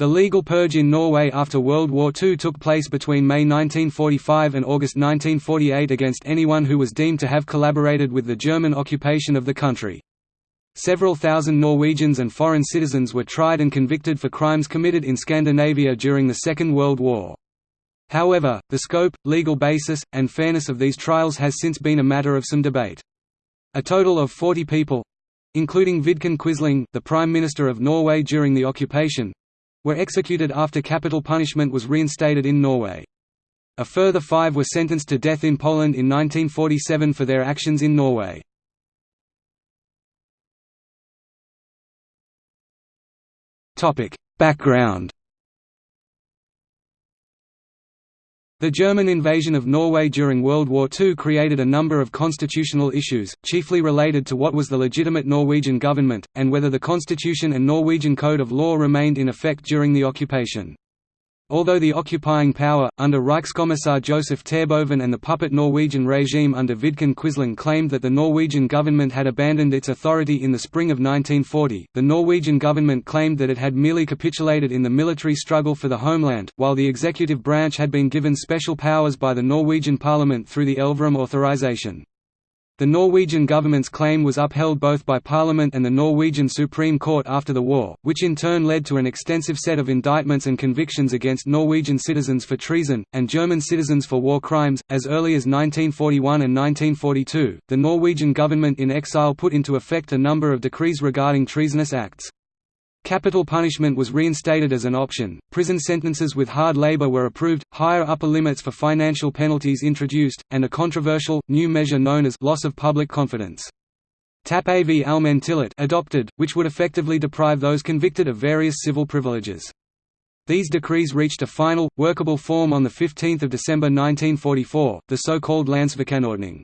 The legal purge in Norway after World War II took place between May 1945 and August 1948 against anyone who was deemed to have collaborated with the German occupation of the country. Several thousand Norwegians and foreign citizens were tried and convicted for crimes committed in Scandinavia during the Second World War. However, the scope, legal basis, and fairness of these trials has since been a matter of some debate. A total of 40 people—including Vidkun Quisling, the Prime Minister of Norway during the occupation, were executed after capital punishment was reinstated in Norway. A further five were sentenced to death in Poland in 1947 for their actions in Norway. Background The German invasion of Norway during World War II created a number of constitutional issues, chiefly related to what was the legitimate Norwegian government, and whether the constitution and Norwegian code of law remained in effect during the occupation. Although the occupying power, under Reichskommissar Joseph Terboven and the puppet Norwegian regime under Vidkun Quisling claimed that the Norwegian government had abandoned its authority in the spring of 1940, the Norwegian government claimed that it had merely capitulated in the military struggle for the homeland, while the executive branch had been given special powers by the Norwegian parliament through the Elverum authorization. The Norwegian government's claim was upheld both by Parliament and the Norwegian Supreme Court after the war, which in turn led to an extensive set of indictments and convictions against Norwegian citizens for treason, and German citizens for war crimes. As early as 1941 and 1942, the Norwegian government in exile put into effect a number of decrees regarding treasonous acts. Capital punishment was reinstated as an option, prison sentences with hard labor were approved, higher upper limits for financial penalties introduced, and a controversial, new measure known as loss of public confidence. Tap-av allmenn adopted, which would effectively deprive those convicted of various civil privileges. These decrees reached a final, workable form on 15 December 1944, the so-called Landssvikanordning.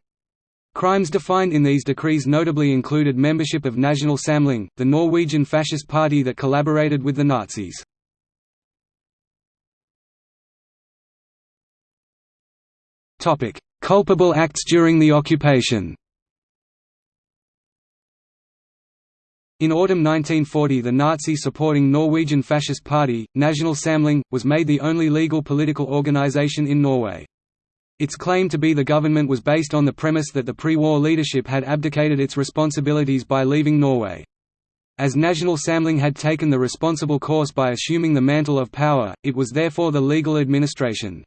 Crimes defined in these decrees notably included membership of National Samling, the Norwegian fascist party that collaborated with the Nazis. Culpable acts during the occupation In autumn 1940 the Nazi-supporting Norwegian Fascist Party, National Samling, was made the only legal political organization in Norway. Its claim to be the government was based on the premise that the pre-war leadership had abdicated its responsibilities by leaving Norway. As National Samling had taken the responsible course by assuming the mantle of power, it was therefore the legal administration.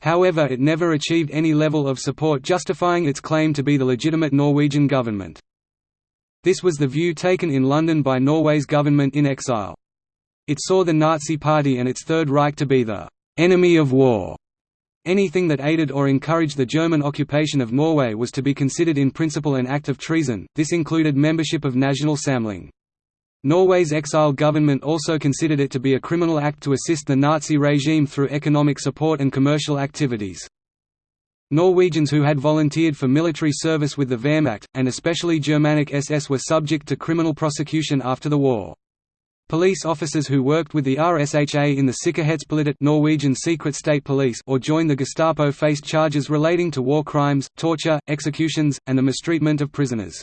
However it never achieved any level of support justifying its claim to be the legitimate Norwegian government. This was the view taken in London by Norway's government in exile. It saw the Nazi Party and its Third Reich to be the «enemy of war» Anything that aided or encouraged the German occupation of Norway was to be considered in principle an act of treason, this included membership of National Samling. Norway's exile government also considered it to be a criminal act to assist the Nazi regime through economic support and commercial activities. Norwegians who had volunteered for military service with the Wehrmacht, and especially Germanic SS were subject to criminal prosecution after the war. Police officers who worked with the RSHA in the Sikkerhetspolitiet Norwegian Secret State Police or joined the Gestapo faced charges relating to war crimes, torture, executions, and the mistreatment of prisoners.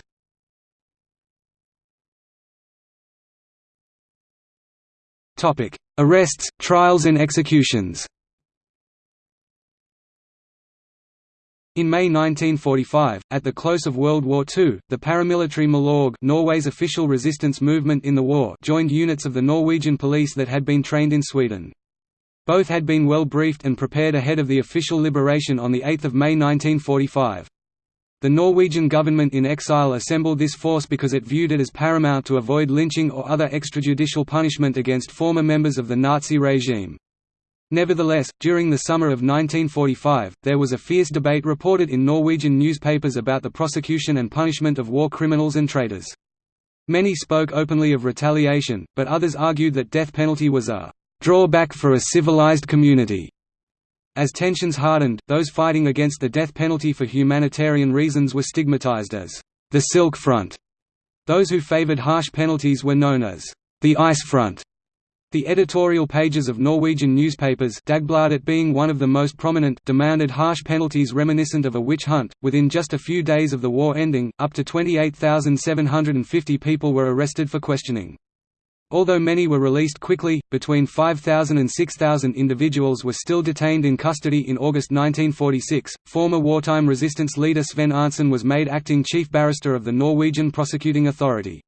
Arrests, trials and executions In May 1945, at the close of World War II, the paramilitary Milorg Norway's official resistance movement in the war joined units of the Norwegian police that had been trained in Sweden. Both had been well briefed and prepared ahead of the official liberation on 8 May 1945. The Norwegian government in exile assembled this force because it viewed it as paramount to avoid lynching or other extrajudicial punishment against former members of the Nazi regime. Nevertheless, during the summer of 1945, there was a fierce debate reported in Norwegian newspapers about the prosecution and punishment of war criminals and traitors. Many spoke openly of retaliation, but others argued that death penalty was a drawback for a civilized community. As tensions hardened, those fighting against the death penalty for humanitarian reasons were stigmatized as the Silk Front. Those who favored harsh penalties were known as the Ice Front. The editorial pages of Norwegian newspapers Dagbladet being one of the most prominent demanded harsh penalties reminiscent of a witch hunt. Within just a few days of the war ending, up to 28,750 people were arrested for questioning. Although many were released quickly, between 5,000 and 6,000 individuals were still detained in custody in August 1946. Former wartime resistance leader Sven Arntzen was made acting chief barrister of the Norwegian prosecuting authority.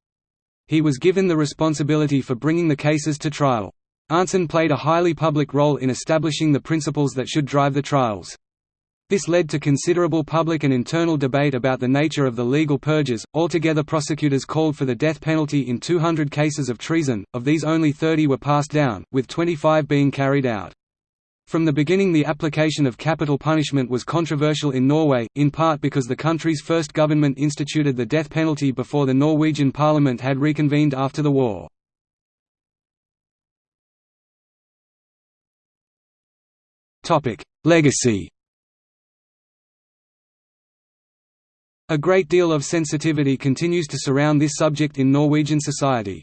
He was given the responsibility for bringing the cases to trial. Arntzen played a highly public role in establishing the principles that should drive the trials. This led to considerable public and internal debate about the nature of the legal purges. Altogether, prosecutors called for the death penalty in 200 cases of treason, of these only 30 were passed down, with 25 being carried out. From the beginning, the application of capital punishment was controversial in Norway, in part because the country's first government instituted the death penalty before the Norwegian parliament had reconvened after the war. Legacy A great deal of sensitivity continues to surround this subject in Norwegian society.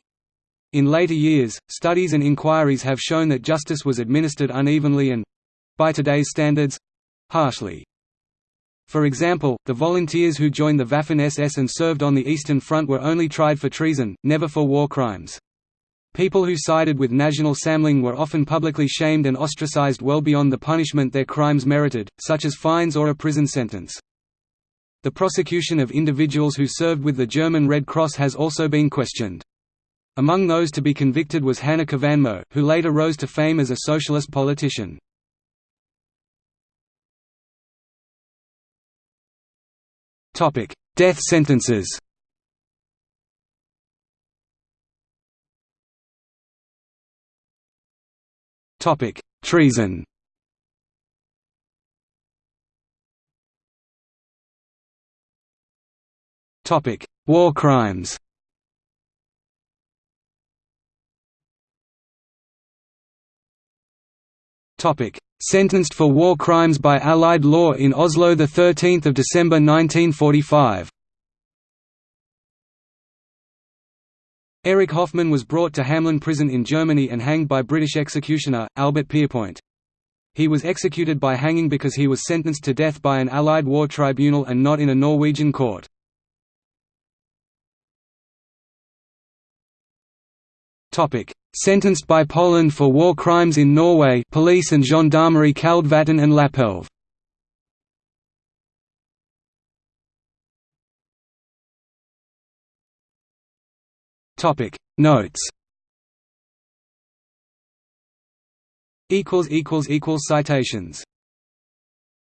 In later years, studies and inquiries have shown that justice was administered unevenly and—by today's standards—harshly. For example, the volunteers who joined the Waffen-SS and served on the Eastern Front were only tried for treason, never for war crimes. People who sided with National Samling were often publicly shamed and ostracized well beyond the punishment their crimes merited, such as fines or a prison sentence. The prosecution of individuals who served with the German Red Cross has also been questioned. Among those to be convicted was Hanne Kvanmo, who later rose to fame as a socialist politician. Topic: Death sentences Topic: Treason Topic: War crimes. Topic: Sentenced for war crimes by Allied law in Oslo, the 13th of December 1945. Erich Hoffmann was brought to Hamelin prison in Germany and hanged by British executioner, Albert Pierrepoint. He was executed by hanging because he was sentenced to death by an Allied war tribunal and not in a Norwegian court. Sentenced by Poland for war crimes in Norway. Police and Gendarmerie Kaldvatten and Lapelv. Notes. Equals equals equals citations.